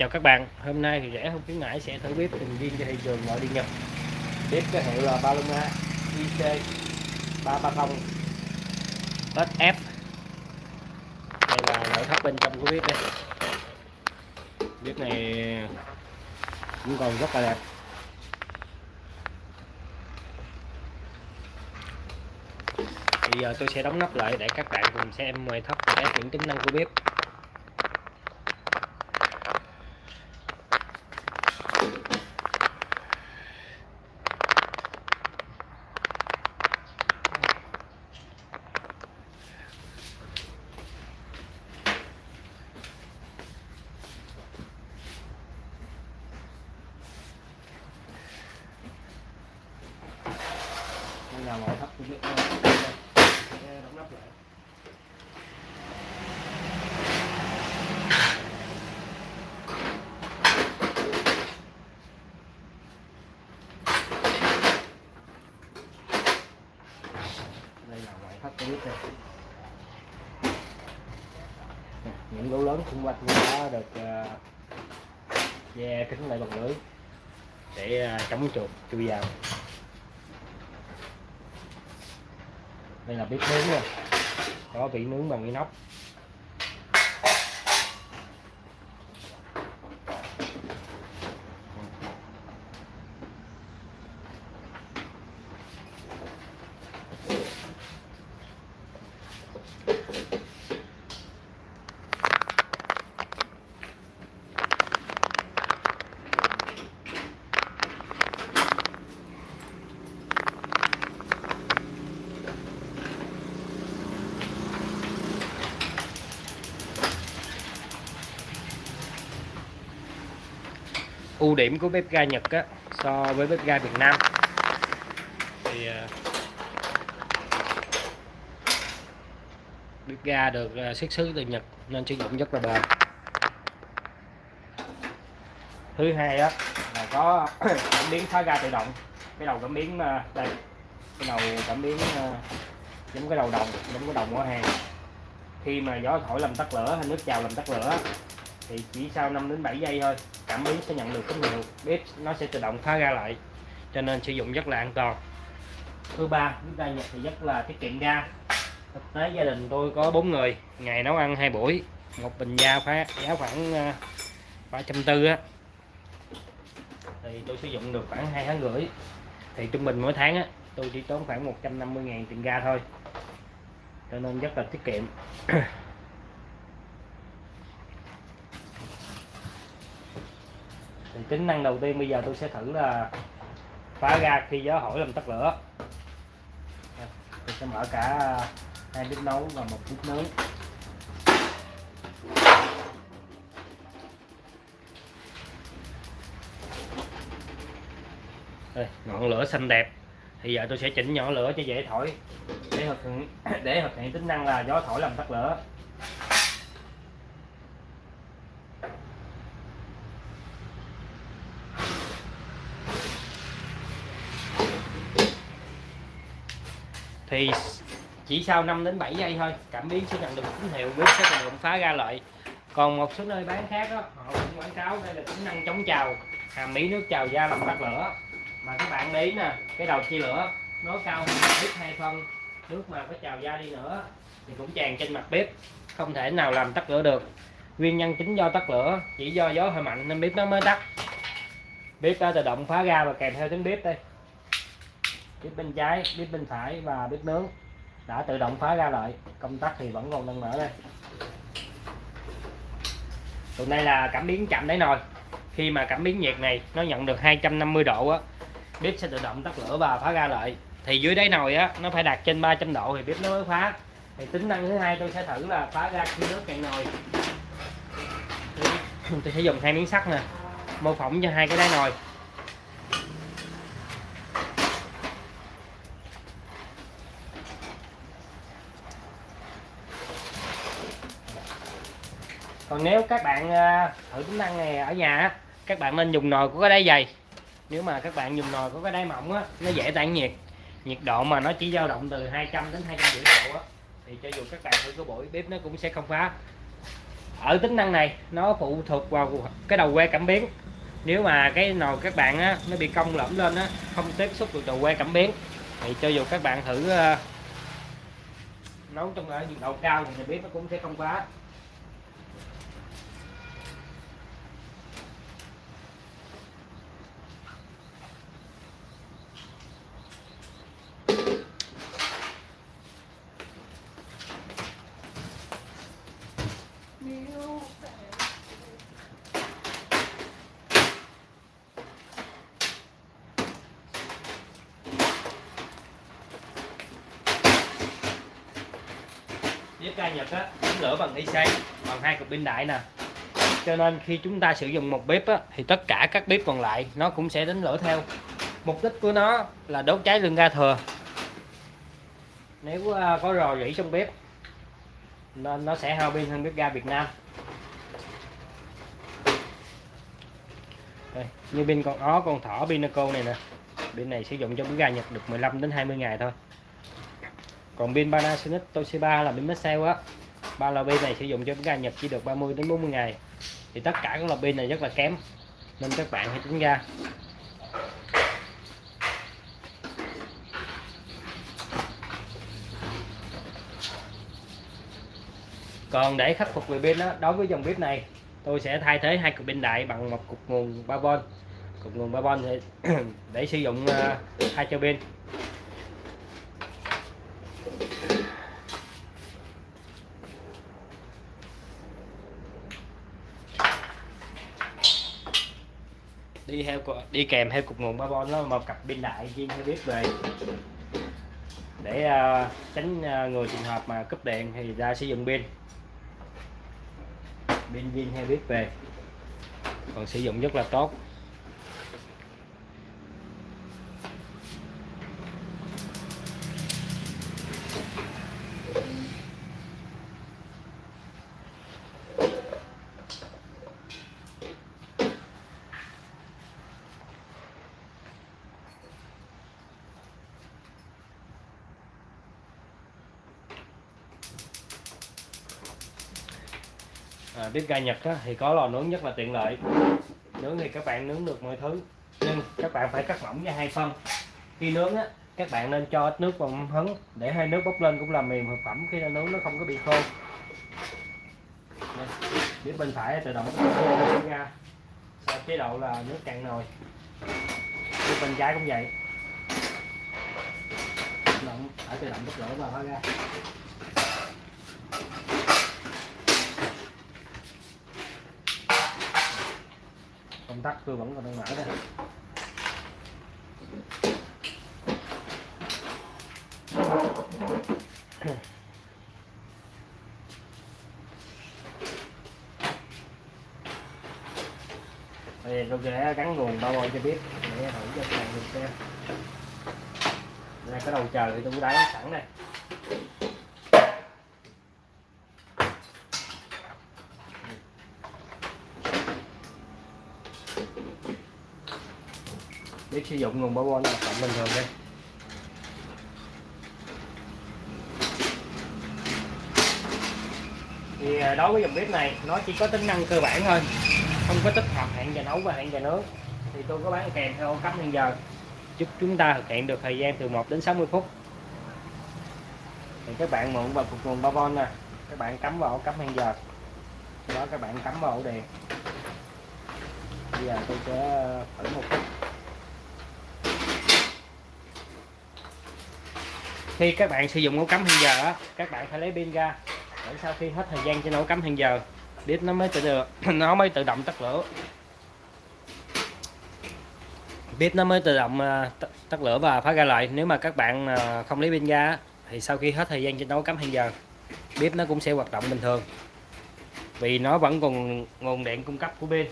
chào các bạn, hôm nay thì rẻ không khuyến mãi sẽ thử bếp từng viên cho thị trường gọi đi nhập bếp cái hiệu là Paloma IC 330 SF đây là nội thất bên trong của bếp đây. Bếp này cũng còn rất là đẹp. Bây giờ tôi sẽ đóng nắp lại để các bạn cùng xem ngoại thất và các những tính năng của bếp đây là ngoại thất của bếp đóng nắp lại đây là ngoại thất của những lỗ lớn xung quanh cũng đã được uh, che kính lại bằng lưới để uh, chống chuột chui vào. Đây là bếp nướng nha. Có vị nướng bằng inox. Ưu điểm của bếp ga Nhật á, so với bếp ga Việt Nam. Thì à, bếp ga được à, xuất xứ từ Nhật nên sử dụng rất là bền. Thứ hai á là có cảm biến thoát ga tự động. Cái đầu cảm biến à, đây cái đầu cảm biến giống cái đầu đồng giống cái đầu ở hàng. Khi mà gió thổi làm tắt lửa hay nước trào làm tắt lửa thì chỉ sau 5 đến 7 giây thôi cảm biến sẽ nhận được tín hiệu bếp nó sẽ tự động khóa ra lại, cho nên sử dụng rất là an toàn. Thứ ba bếp ga nhật thì rất là tiết kiệm ga. Thực tế gia đình tôi có bốn người, ngày nấu ăn hai buổi, một bình ga phá, giá khoảng ờ, ba trăm tư á. Thì tôi sử dụng được khoảng hai tháng rưỡi. Thì trung bình mỗi tháng á, tôi chỉ tốn khoảng 150 ngàn tiền ga thôi. Cho nên rất là tiết kiệm. thì tính năng đầu tiên bây giờ tôi sẽ thử là phá ra khi gió hỏi làm tắt lửa. Tôi sẽ mở cả hai bếp nấu và một bếp nướng. Đây, ngọn lửa xanh đẹp. Thì giờ tôi sẽ chỉnh nhỏ lửa cho dễ thổi để thực hiện để thực hiện tính năng là gió thổi làm tắt lửa. Thì chỉ sau 5 đến 7 giây thôi cảm biến sẽ nhận được tín hiệu biết sẽ tự động phá ra lại còn một số nơi bán khác đó, họ cũng quảng cáo đây là tính năng chống trào hàm mỹ nước trào da làm tắt lửa. Mà các bạn để ý nè cái đầu chia lửa nó cao hơn bếp hai phân nước mà có trào da đi nữa thì cũng tràn trên mặt bếp không thể nào làm tắt lửa được. Nguyên nhân chính do tắt lửa chỉ do gió hơi mạnh nên bếp nó mới tắt. Bếp đã tự động phá ra và kèm theo tiếng bếp đây bếp bên trái, bếp bên phải và bếp nướng đã tự động phá ra lại. Công tắc thì vẫn còn đang mở đây. Tụi này là cảm biến chậm đáy nồi. Khi mà cảm biến nhiệt này nó nhận được 250 độ á, bếp sẽ tự động tắt lửa và phá ra lại. Thì dưới đáy nồi á, nó phải đạt trên 300 độ thì bếp nó mới phá. Thì tính năng thứ hai tôi sẽ thử là phá ra khi nước cạn nồi. Tôi sẽ dùng hai miếng sắt nè, mô phỏng cho hai cái đáy nồi. Còn nếu các bạn à, thử tính năng này ở nhà á, các bạn nên dùng nồi có cái đáy dày. Nếu mà các bạn dùng nồi có cái đáy mỏng á nó dễ tản nhiệt. Nhiệt độ mà nó chỉ dao động từ 200 đến 250 độ á thì cho dù các bạn thử cái buổi bếp nó cũng sẽ không phá. Ở tính năng này nó phụ thuộc vào cái đầu que cảm biến. Nếu mà cái nồi các bạn á nó bị cong lõm lên á không tiếp xúc được đầu que cảm biến thì cho dù các bạn thử uh, nấu trong ở nhiệt độ cao thì bếp nó cũng sẽ không quá cái ga Nhật á đánh lửa bằng IC bằng hai cục pin đại nè. Cho nên khi chúng ta sử dụng một bếp á, thì tất cả các bếp còn lại nó cũng sẽ đánh lửa theo. Mục đích của nó là đốt cháy lượng ga thừa. Nếu à, có rò rỉ trong bếp nên nó sẽ hao pin hơn bếp ga Việt Nam. Đây, như pin con ó con thỏ Pinaco này nè. Pin này sử dụng cho bếp ga Nhật được 15 đến 20 ngày thôi còn pin Panasonic Toshiba là pin Maxell á. Ba lò pin này sử dụng cho bếp ga nhập chỉ được 30 đến 40 ngày. Thì tất cả các lò pin này rất là kém nên các bạn hãy tránh ra. Còn để khắc phục về pin đó đối với dòng bếp này tôi sẽ thay thế hai cục pin đại bằng một cục nguồn 3V cục nguồn 3V để, để sử dụng uh, hai cho pin. Đi theo đi kèm theo cục nguồn 3V nó một cặp pin đại riêng theo bếp về. Để uh, tránh uh, người trường hợp mà cúp điện thì ra sử dụng pin. Pin pin hay bếp về. Còn sử dụng rất là tốt. À, bếp ga Nhật á, thì có lò nướng rất là tiện lợi. Nướng thì các bạn nướng được mọi thứ nhưng các bạn phải cắt mỏng ra hai phân. Khi nướng á các bạn nên cho ít nước vào hấn hứng để hai nước bốc lên cũng làm mềm thực phẩm khi nướng nó không có bị khô. Bếp bên phải tự động khô ra sau chế độ là nước cạn nồi. Bếp bên trái cũng vậy. Động phải tự động bốc lửa vào ra. Công tắc tôi vẫn còn đang mở đây Bây giờ tôi sẽ gắn nguồn bao bôi cho biết. Để thử cho các bạn được xem. Đây, cái đầu chờ thì tôi cũng đã sẵn đây. Biết sử dụng nguồn bảo là cộng bình thường đây thì à, đối với dòng bếp này, nó chỉ có tính năng cơ bản thôi. Không có tích hợp hẹn giờ nấu và hẹn giờ nướng. Thì tôi có bán kèm theo cấp hẹn giờ. Giúp chúng ta thực hiện được thời gian từ 1 đến 60 phút. Thì các bạn mượn vào cục nguồn 3V nè. Các bạn cắm vào ổ cắm hẹn giờ. Sau đó các bạn cắm vào ổ bây giờ tôi sẽ ờ, thử một chút. Khi các bạn sử dụng ổ cắm hẹn giờ các bạn phải lấy pin ra, để sau khi hết thời gian trên ổ cắm hẹn giờ bếp nó mới tự được, nó mới tự động tắt lửa. Bếp nó mới tự động ờ, tắt lửa và phá ra lại. Nếu mà các bạn ờ, không lấy pin ra thì sau khi hết thời gian trên nấu cắm hẹn giờ bếp nó cũng sẽ hoạt động bình thường. Vì nó vẫn còn nguồn điện cung cấp của pin.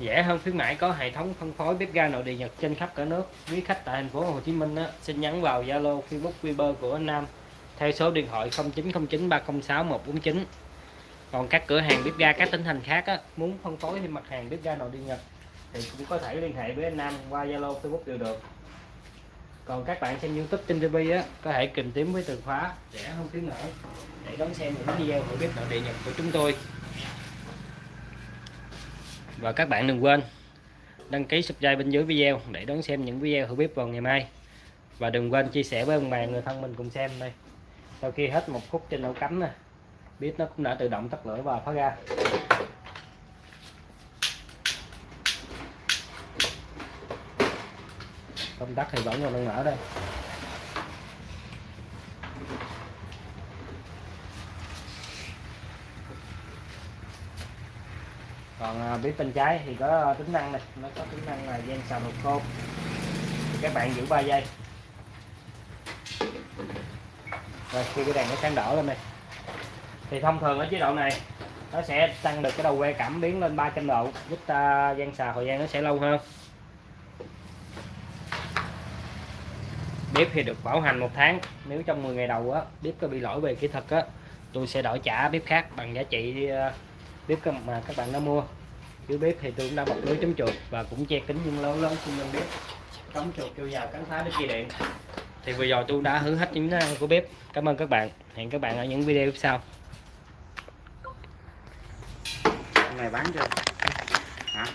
Rẻ hơn khuyến mãi có hệ thống phân phối bếp ga nội địa Nhật trên khắp cả nước. Quý khách tại thành phố Hồ Chí Minh á, xin nhắn vào Zalo, Facebook, Viber của anh Nam theo số điện thoại 0909 306 149. Còn các cửa hàng bếp ga các tỉnh thành khác á, muốn phân phối thêm mặt hàng bếp ga nội địa Nhật thì cũng có thể liên hệ với anh Nam qua Zalo, Facebook đều được. còn các bạn xem youtube trên tv á có thể kìm tím với từ khóa rẻ hơn khuyến mãi để đón xem những video của bếp nội địa nhật của chúng tôi và các bạn đừng quên đăng ký subscribe bên dưới video để đón xem những video hữu bếp vào ngày mai. Và đừng quên chia sẻ với ông bà, người thân mình cùng xem đây. Sau khi hết một phút trên ổ cắm nè, bếp nó cũng đã tự động tắt lửa và phá ra. Công tắc thì vẫn còn đang mở đây. Bếp bên trái thì có tính năng này, nó có tính năng là gian xào nồi khô thì các bạn giữ 3 giây. Rồi, khi cái đèn nó sáng đỏ lên này thì thông thường ở chế độ này, nó sẽ tăng được cái đầu que cảm biến lên 300 độ, giúp ta gian xào thời gian nó sẽ lâu hơn. Bếp thì được bảo hành một tháng, nếu trong 10 ngày đầu á, bếp có bị lỗi về kỹ thuật á, tôi sẽ đổi trả bếp khác bằng giá trị ờ, bếp mà các bạn đã mua dưới bếp thì tôi cũng đã bọc lưới chống chuột và cũng che kính nhưng lớn lớn xung quanh bếp. Chống chuột kêu vào cắn phá để dây điện thì vừa rồi tôi đã hứa hết những năng của bếp. Cảm ơn các bạn. Hẹn các bạn ở những video tiếp sau. Này bán chưa? Hả?